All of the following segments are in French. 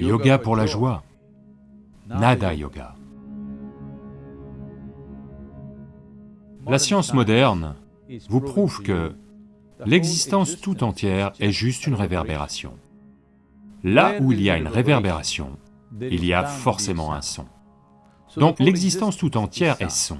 yoga pour la joie, nada yoga. La science moderne vous prouve que l'existence tout entière est juste une réverbération. Là où il y a une réverbération, il y a forcément un son. Donc l'existence tout entière est son.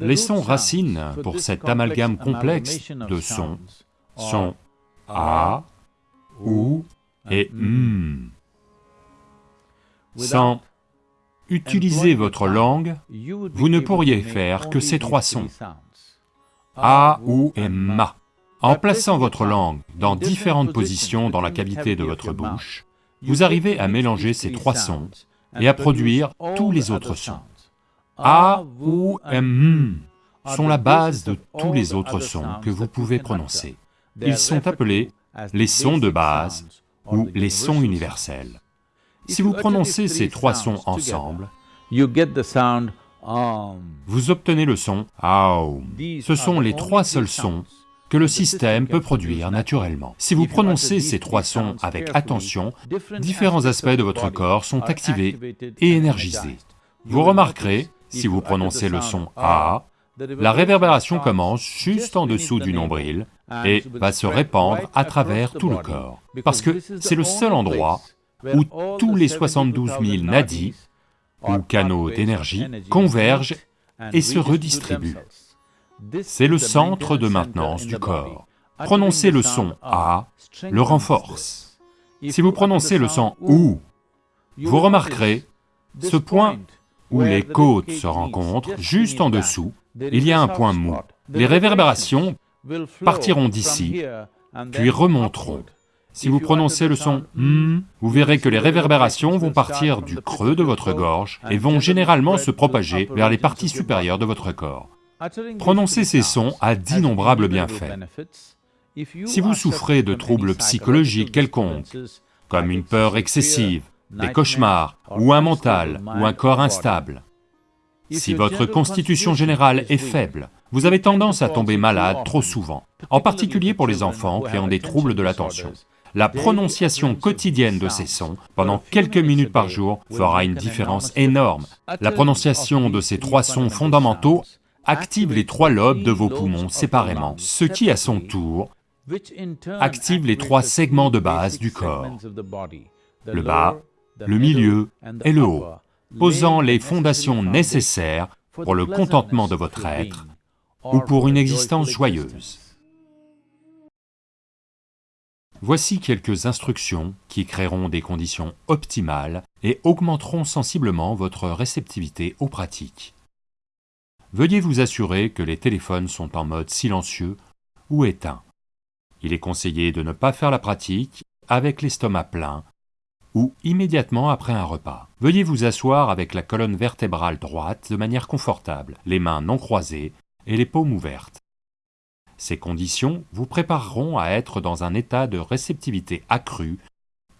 Les sons racines pour cet amalgame complexe de sons sont A, OU et M. Sans utiliser votre langue, vous ne pourriez faire que ces trois sons, A, OU et MA. En plaçant votre langue dans différentes positions dans la cavité de votre bouche, vous arrivez à mélanger ces trois sons et à produire tous les autres sons. A, OU, M sont la base de tous les autres sons que vous pouvez prononcer. Ils sont appelés les sons de base ou les sons universels. Si vous prononcez ces trois sons ensemble, vous obtenez le son Aum. Ce sont les trois seuls sons que le système peut produire naturellement. Si vous prononcez ces trois sons avec attention, différents aspects de votre corps sont activés et énergisés. Vous remarquerez, si vous prononcez le son A, la réverbération commence juste en dessous du nombril et va se répandre à travers tout le corps, parce que c'est le seul endroit où tous les 72 000 nadis, ou canaux d'énergie, convergent et se redistribuent. C'est le centre de maintenance du corps. Prononcer le son A le renforce. Si vous prononcez le son OU, vous remarquerez ce point où les côtes se rencontrent, juste en dessous, il y a un point mou. Les réverbérations partiront d'ici, puis remonteront. Si vous prononcez le son M, vous verrez que les réverbérations vont partir du creux de votre gorge et vont généralement se propager vers les parties supérieures de votre corps. Prononcer ces sons a d'innombrables bienfaits. Si vous souffrez de troubles psychologiques quelconques, comme une peur excessive, des cauchemars, ou un mental, ou un corps instable, si votre constitution générale est faible, vous avez tendance à tomber malade trop souvent, en particulier pour les enfants qui ont des troubles de l'attention. La prononciation quotidienne de ces sons, pendant quelques minutes par jour, fera une différence énorme. La prononciation de ces trois sons fondamentaux active les trois lobes de vos poumons séparément, ce qui, à son tour, active les trois segments de base du corps, le bas, le milieu et le haut posant les fondations nécessaires pour le contentement de votre être ou pour une existence joyeuse. Voici quelques instructions qui créeront des conditions optimales et augmenteront sensiblement votre réceptivité aux pratiques. Veuillez vous assurer que les téléphones sont en mode silencieux ou éteints. Il est conseillé de ne pas faire la pratique avec l'estomac plein ou immédiatement après un repas. Veuillez vous asseoir avec la colonne vertébrale droite de manière confortable, les mains non croisées et les paumes ouvertes. Ces conditions vous prépareront à être dans un état de réceptivité accrue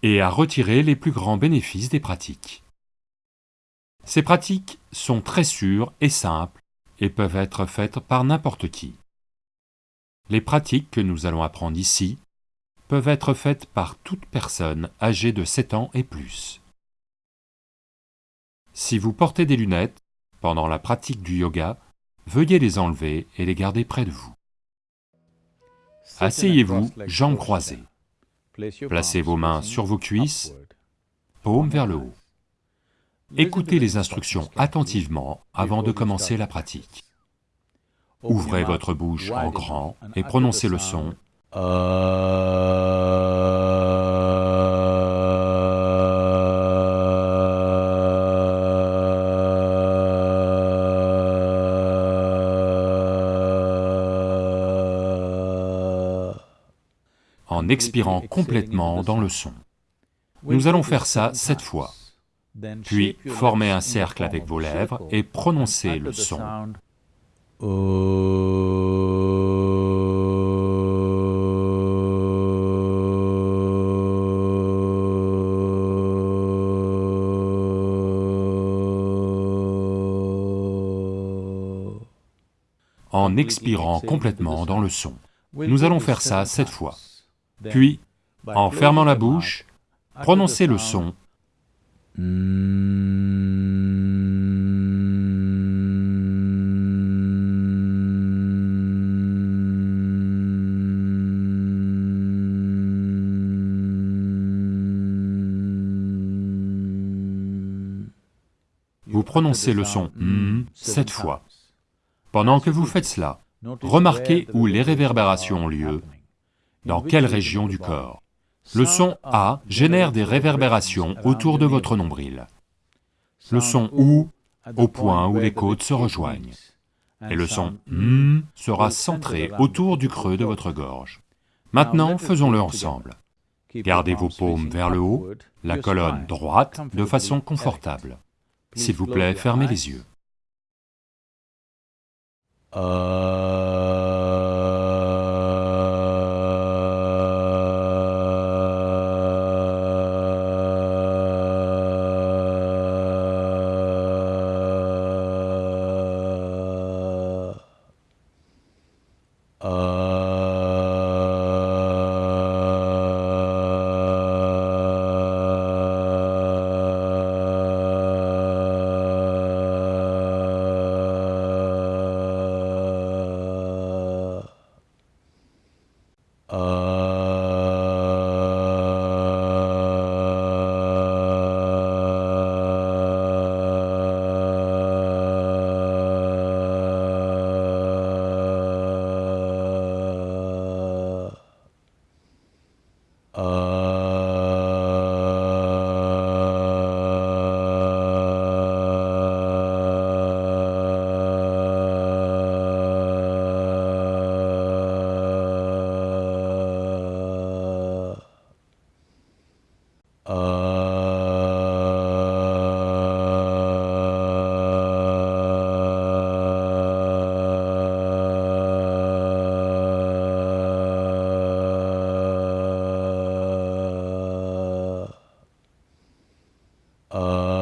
et à retirer les plus grands bénéfices des pratiques. Ces pratiques sont très sûres et simples et peuvent être faites par n'importe qui. Les pratiques que nous allons apprendre ici peuvent être faites par toute personne âgée de 7 ans et plus. Si vous portez des lunettes, pendant la pratique du yoga, veuillez les enlever et les garder près de vous. Asseyez-vous, jambes croisées. Placez vos mains sur vos cuisses, paumes vers le haut. Écoutez les instructions attentivement avant de commencer la pratique. Ouvrez votre bouche en grand et prononcez le son en expirant complètement dans le son. Nous allons faire ça sept fois. Puis formez un cercle avec vos lèvres et prononcez le son. En expirant complètement dans le son. Nous allons faire ça sept fois. Puis, en fermant la bouche, prononcez le son Vous prononcez le son sept fois. Pendant que vous faites cela, remarquez où les réverbérations ont lieu, dans quelle région du corps? Le son A génère des réverbérations autour de votre nombril. Le son OU au point où les côtes se rejoignent. Et le son M sera centré autour du creux de votre gorge. Maintenant, faisons-le ensemble. Gardez vos paumes vers le haut, la colonne droite de façon confortable. S'il vous plaît, fermez les yeux. uh uh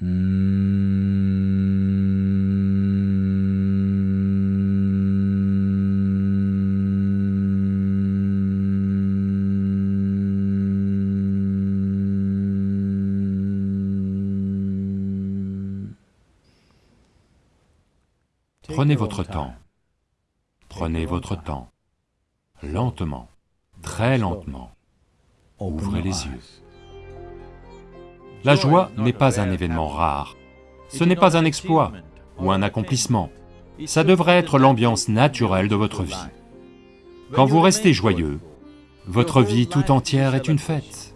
Prenez votre temps. Prenez votre temps. Lentement. Très lentement. Ouvrez les yeux. La joie n'est pas un événement rare, ce n'est pas un exploit ou un accomplissement, ça devrait être l'ambiance naturelle de votre vie. Quand vous restez joyeux, votre vie tout entière est une fête.